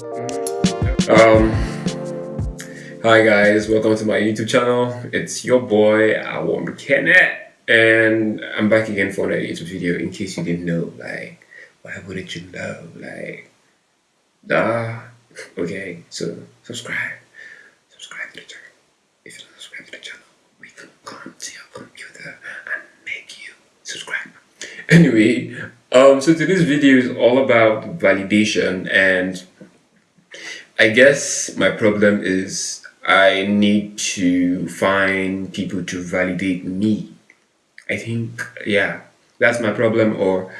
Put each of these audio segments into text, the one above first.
Um, hi guys, welcome to my YouTube channel. It's your boy, Awam Kenneth, and I'm back again for another YouTube video. In case you didn't know, like, why wouldn't you know? Like, ah, okay. So subscribe, subscribe to the channel. If you don't subscribe to the channel, we can come to your computer and make you subscribe. Anyway, um, so today's video is all about validation and I guess my problem is I need to find people to validate me. I think, yeah, that's my problem, or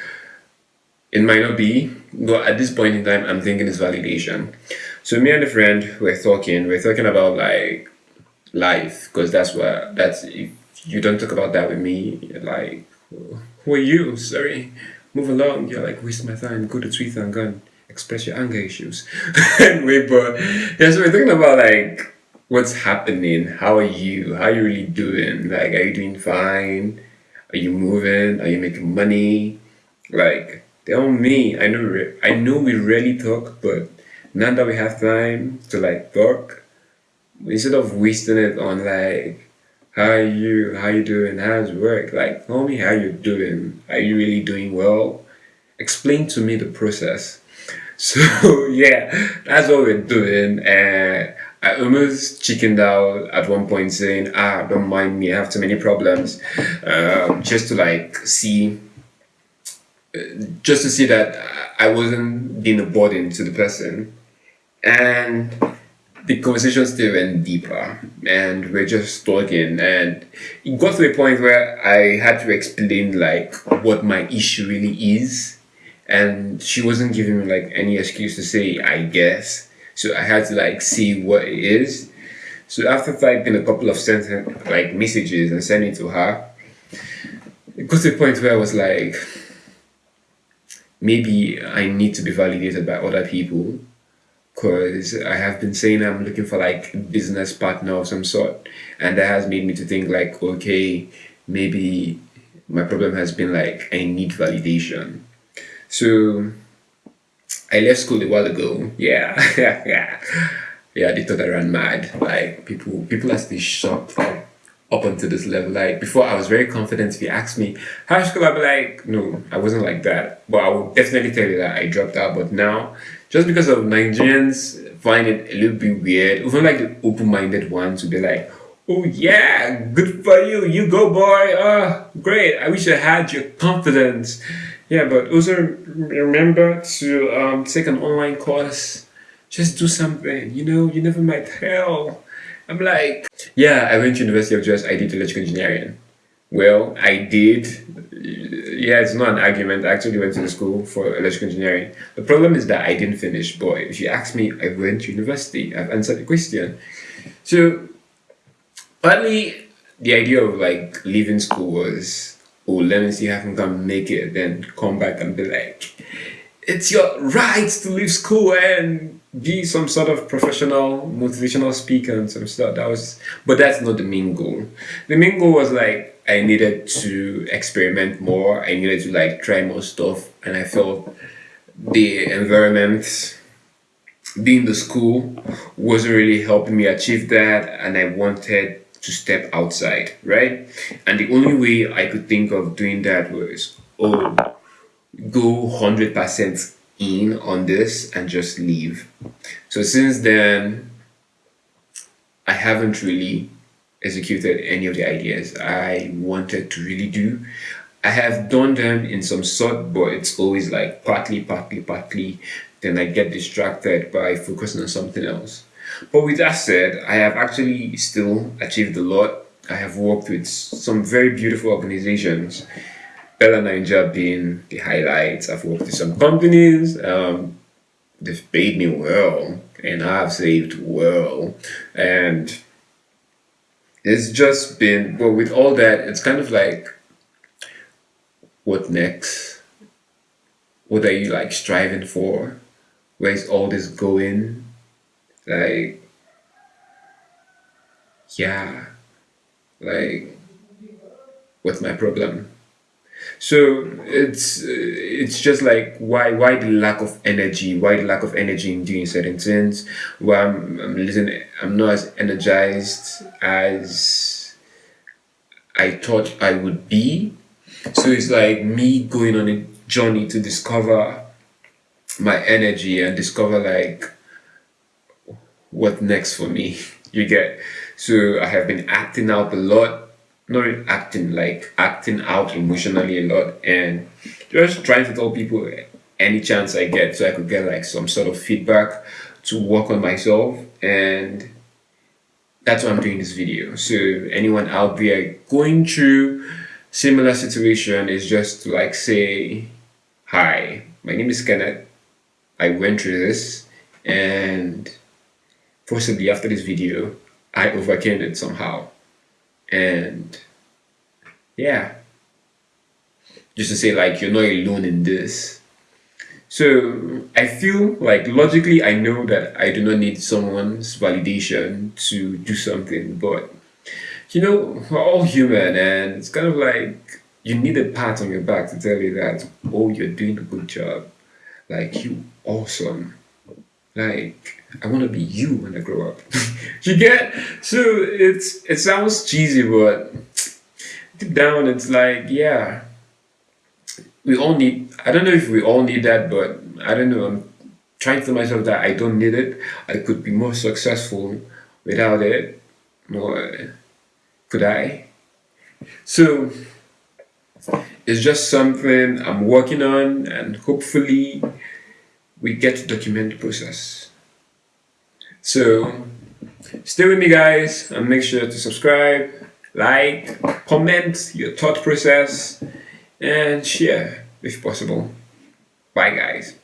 it might not be, but at this point in time, I'm thinking it's validation. So me and a friend we're talking, we're talking about like life, because that's what, that's, if you don't talk about that with me, like, who are you? Sorry, move along. You're like, waste my time, go to Twitter and go and express your anger issues. anyway, but yeah, so we're talking about like what's happening. How are you? How are you really doing? Like, are you doing fine? Are you moving? Are you making money? Like, tell me. I know I know we rarely talk, but now that we have time to like talk, instead of wasting it on like how are you how are you doing how's work like tell me how you're doing are you really doing well explain to me the process so yeah, that's what we're doing. And I almost chickened out at one point saying, ah, don't mind me, I have too many problems. Um, just to like see, uh, just to see that I wasn't being a burden to the person. And the conversation still went deeper and we're just talking and it got to a point where I had to explain like what my issue really is and she wasn't giving me like any excuse to say I guess. So I had to like see what it is. So after typing a couple of sentence like messages and sending to her, it got to a point where I was like, maybe I need to be validated by other people because I have been saying I'm looking for like a business partner of some sort and that has made me to think like okay maybe my problem has been like I need validation so I left school a while ago. Yeah, yeah, yeah. They thought I ran mad. Like people, people are still shocked. Like up until this level. Like before, I was very confident. If you asked me high school, I'd be like, no, I wasn't like that. But I will definitely tell you that I dropped out. But now, just because of Nigerians find it a little bit weird, even like the open-minded ones would be like, oh yeah, good for you, you go boy. Oh, great. I wish I had your confidence. Yeah, but also remember to um, take an online course. Just do something, you know, you never might tell. I'm like, yeah, I went to University of Jos, I did electrical engineering. Well, I did. Yeah, it's not an argument. I actually went to the school for electrical engineering. The problem is that I didn't finish. Boy, if you ask me, I went to university. I've answered the question. So, partly the idea of like leaving school was oh, let me see if I can come make it, then come back and be like, it's your right to leave school and be some sort of professional motivational speaker and some stuff. That was, but that's not the main goal. The main goal was like I needed to experiment more. I needed to like try more stuff, and I felt the environment being the school wasn't really helping me achieve that, and I wanted to step outside, right? And the only way I could think of doing that was, oh, go 100% in on this and just leave. So since then, I haven't really executed any of the ideas I wanted to really do. I have done them in some sort, but it's always like partly, partly, partly. Then I get distracted by focusing on something else. But with that said, I have actually still achieved a lot. I have worked with some very beautiful organizations, BellaNaija being the highlights. I've worked with some companies, um, they've paid me well, and I've saved well. And it's just been, well, with all that, it's kind of like, what next? What are you like striving for? Where's all this going? Like, yeah, like, what's my problem? So it's it's just like why why the lack of energy? Why the lack of energy in doing certain things? Well, I'm I'm listening. I'm not as energized as I thought I would be. So it's like me going on a journey to discover my energy and discover like what next for me. You get. So I have been acting out a lot not acting like acting out emotionally a lot and just trying to tell people any chance I get so I could get like some sort of feedback to work on myself and that's why I'm doing this video. So anyone out there going through similar situation is just to like say hi my name is Kenneth I went through this and possibly after this video I overcame it somehow. And yeah. Just to say like you're not alone in this. So i feel like logically i know that i do not need someone's validation to do something but you know we're all human and it's kind of like you need a pat on your back to tell you that oh you're doing a good job. Like you awesome like I want to be you when I grow up. you get? So it's it sounds cheesy, but deep down it's like, yeah, we all need. I don't know if we all need that, but I don't know. I'm trying to tell myself that I don't need it. I could be more successful without it. More, could I? So it's just something I'm working on, and hopefully we get document process. So stay with me guys and make sure to subscribe, like, comment your thought process and share if possible. Bye guys.